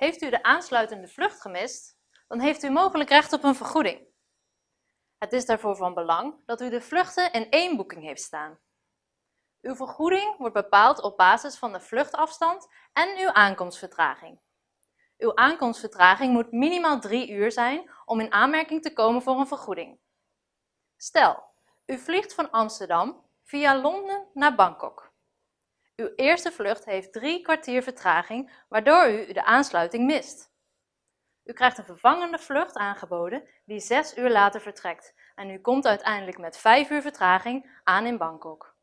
Heeft u de aansluitende vlucht gemist, dan heeft u mogelijk recht op een vergoeding. Het is daarvoor van belang dat u de vluchten in één boeking heeft staan. Uw vergoeding wordt bepaald op basis van de vluchtafstand en uw aankomstvertraging. Uw aankomstvertraging moet minimaal 3 uur zijn om in aanmerking te komen voor een vergoeding. Stel, u vliegt van Amsterdam via Londen naar Bangkok. Uw eerste vlucht heeft drie kwartier vertraging, waardoor u de aansluiting mist. U krijgt een vervangende vlucht aangeboden die 6 uur later vertrekt en u komt uiteindelijk met 5 uur vertraging aan in Bangkok.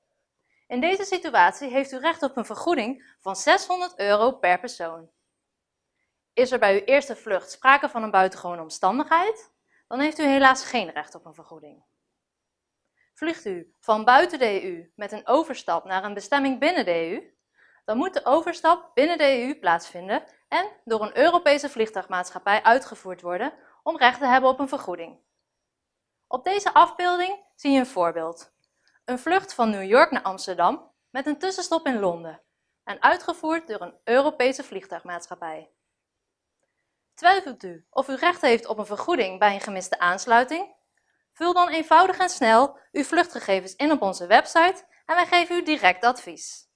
In deze situatie heeft u recht op een vergoeding van 600 euro per persoon. Is er bij uw eerste vlucht sprake van een buitengewone omstandigheid, dan heeft u helaas geen recht op een vergoeding. Vliegt u van buiten de EU met een overstap naar een bestemming binnen de EU, dan moet de overstap binnen de EU plaatsvinden en door een Europese vliegtuigmaatschappij uitgevoerd worden om recht te hebben op een vergoeding. Op deze afbeelding zie je een voorbeeld. Een vlucht van New York naar Amsterdam met een tussenstop in Londen en uitgevoerd door een Europese vliegtuigmaatschappij. Twijfelt u of u recht heeft op een vergoeding bij een gemiste aansluiting? Vul dan eenvoudig en snel uw vluchtgegevens in op onze website en wij geven u direct advies.